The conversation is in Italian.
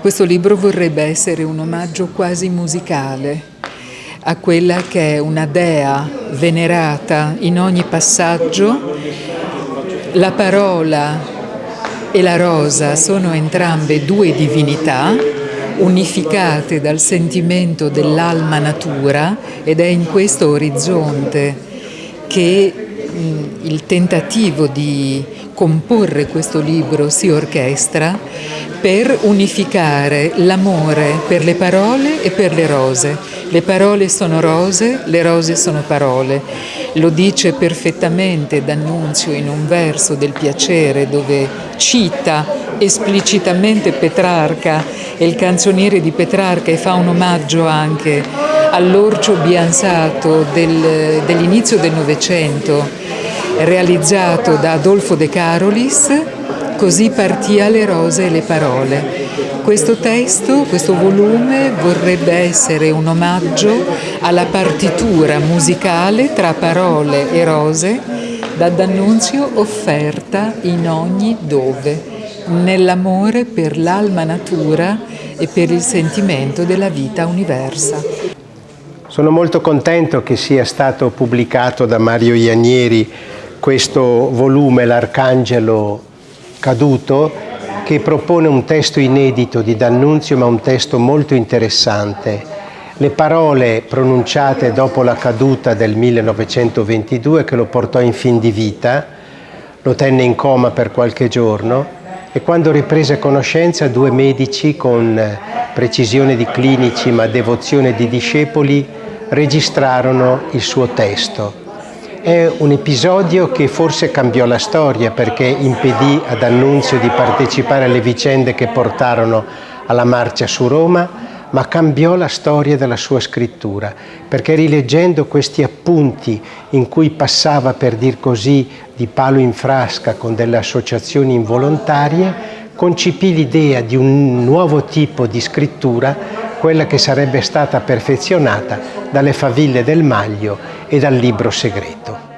Questo libro vorrebbe essere un omaggio quasi musicale a quella che è una dea venerata in ogni passaggio. La parola e la rosa sono entrambe due divinità unificate dal sentimento dell'alma natura ed è in questo orizzonte che il tentativo di comporre questo libro si orchestra per unificare l'amore per le parole e per le rose. Le parole sono rose, le rose sono parole. Lo dice perfettamente D'Annunzio in un verso del piacere dove cita esplicitamente Petrarca e il canzoniere di Petrarca e fa un omaggio anche all'orcio bianzato del, dell'inizio del Novecento realizzato da Adolfo De Carolis Così partia le rose e le parole. Questo testo, questo volume vorrebbe essere un omaggio alla partitura musicale tra parole e rose da D'Annunzio offerta in ogni dove, nell'amore per l'alma natura e per il sentimento della vita universa. Sono molto contento che sia stato pubblicato da Mario Ianieri questo volume, L'Arcangelo caduto che propone un testo inedito di D'Annunzio ma un testo molto interessante. Le parole pronunciate dopo la caduta del 1922 che lo portò in fin di vita, lo tenne in coma per qualche giorno e quando riprese conoscenza due medici con precisione di clinici ma devozione di discepoli registrarono il suo testo è un episodio che forse cambiò la storia perché impedì ad Annunzio di partecipare alle vicende che portarono alla marcia su Roma, ma cambiò la storia della sua scrittura, perché rileggendo questi appunti in cui passava, per dir così, di palo in frasca con delle associazioni involontarie, concepì l'idea di un nuovo tipo di scrittura, quella che sarebbe stata perfezionata dalle faville del Maglio e dal libro segreto.